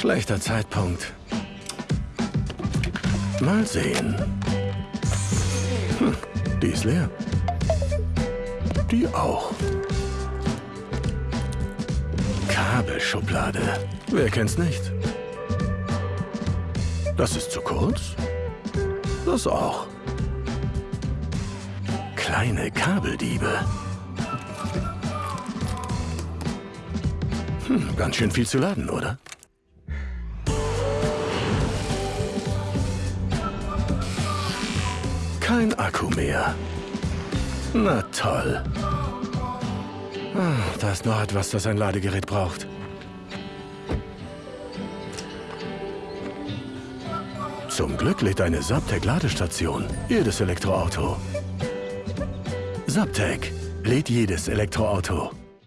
Schlechter Zeitpunkt. Mal sehen. Hm, die ist leer. Die auch. Kabelschublade. Wer kennt's nicht? Das ist zu kurz? Das auch. Kleine Kabeldiebe. Hm, ganz schön viel zu laden, oder? Kein Akku mehr. Na toll. Ah, da ist noch etwas, das ein Ladegerät braucht. Zum Glück lädt eine Subtech-Ladestation jedes Elektroauto. Subtech lädt jedes Elektroauto.